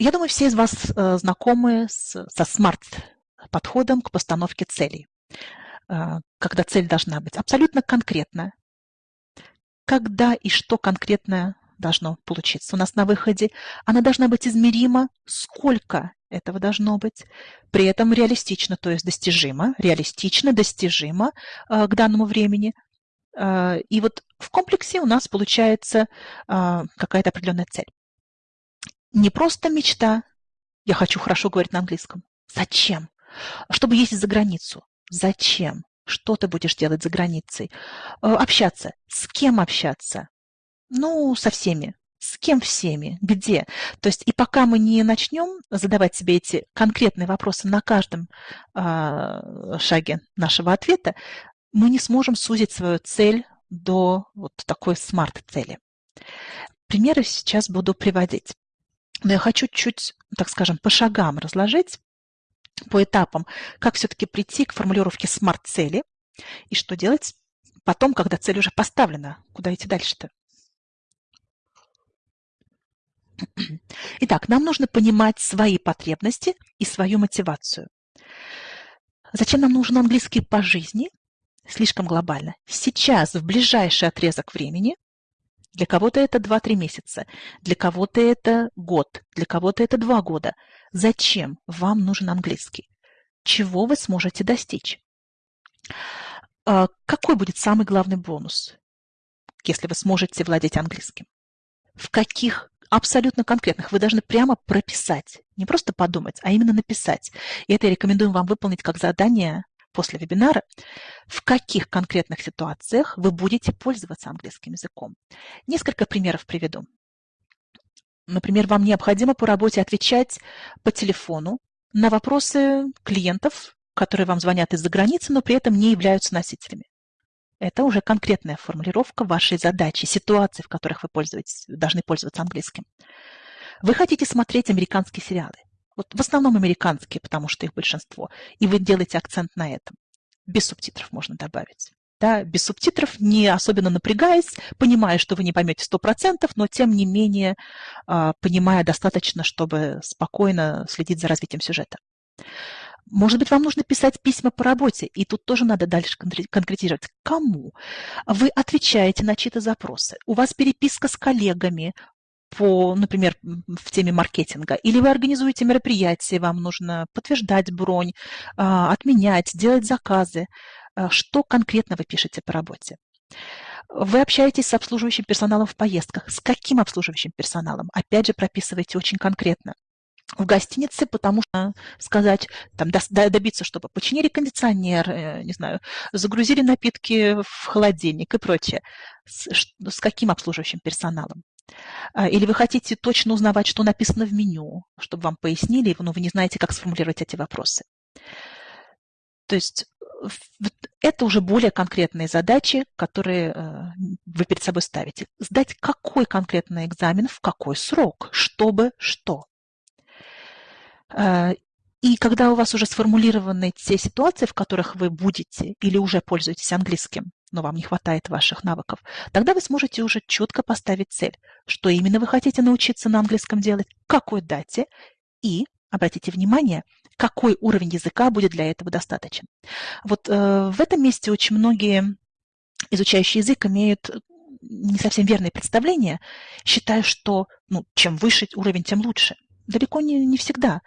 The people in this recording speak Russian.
Я думаю, все из вас э, знакомы с, со смарт-подходом к постановке целей. Э, когда цель должна быть абсолютно конкретная. Когда и что конкретное должно получиться у нас на выходе. Она должна быть измерима, сколько этого должно быть. При этом реалистично, то есть достижимо, реалистично, достижимо э, к данному времени. И вот в комплексе у нас получается какая-то определенная цель. Не просто мечта, я хочу хорошо говорить на английском. Зачем? Чтобы ездить за границу. Зачем? Что ты будешь делать за границей? Э, общаться. С кем общаться? Ну, со всеми. С кем всеми? Где? То есть и пока мы не начнем задавать себе эти конкретные вопросы на каждом э, шаге нашего ответа, мы не сможем сузить свою цель до вот такой смарт-цели. Примеры сейчас буду приводить. Но я хочу чуть, так скажем, по шагам разложить, по этапам, как все-таки прийти к формулировке смарт-цели и что делать потом, когда цель уже поставлена, куда идти дальше-то. Итак, нам нужно понимать свои потребности и свою мотивацию. Зачем нам нужен английский по жизни? Слишком глобально. Сейчас, в ближайший отрезок времени, для кого-то это 2-3 месяца, для кого-то это год, для кого-то это 2 года. Зачем вам нужен английский? Чего вы сможете достичь? А, какой будет самый главный бонус, если вы сможете владеть английским? В каких абсолютно конкретных. Вы должны прямо прописать, не просто подумать, а именно написать. И это я рекомендую вам выполнить как задание после вебинара, в каких конкретных ситуациях вы будете пользоваться английским языком. Несколько примеров приведу. Например, вам необходимо по работе отвечать по телефону на вопросы клиентов, которые вам звонят из-за границы, но при этом не являются носителями. Это уже конкретная формулировка вашей задачи, ситуации, в которых вы пользуетесь, должны пользоваться английским. Вы хотите смотреть американские сериалы. Вот в основном американские, потому что их большинство. И вы делаете акцент на этом. Без субтитров можно добавить. Да, без субтитров, не особенно напрягаясь, понимая, что вы не поймете 100%, но тем не менее а, понимая достаточно, чтобы спокойно следить за развитием сюжета. Может быть, вам нужно писать письма по работе, и тут тоже надо дальше конкретизировать. Кому? Вы отвечаете на чьи-то запросы. У вас переписка с коллегами по, например, в теме маркетинга, или вы организуете мероприятие, вам нужно подтверждать бронь, а, отменять, делать заказы. А, что конкретно вы пишете по работе? Вы общаетесь с обслуживающим персоналом в поездках. С каким обслуживающим персоналом? Опять же, прописывайте очень конкретно в гостинице, потому что сказать, там, добиться, чтобы починили кондиционер, э, не знаю, загрузили напитки в холодильник и прочее. С, с каким обслуживающим персоналом? А, или вы хотите точно узнавать, что написано в меню, чтобы вам пояснили, но вы не знаете, как сформулировать эти вопросы. То есть это уже более конкретные задачи, которые э, вы перед собой ставите. Сдать какой конкретный экзамен, в какой срок, чтобы что. Э, и когда у вас уже сформулированы те ситуации, в которых вы будете или уже пользуетесь английским, но вам не хватает ваших навыков, тогда вы сможете уже четко поставить цель, что именно вы хотите научиться на английском делать, какой дате и, обратите внимание, какой уровень языка будет для этого достаточен. Вот э, в этом месте очень многие изучающие язык имеют не совсем верные представления, считая, что ну, чем выше уровень, тем лучше. Далеко не, не всегда.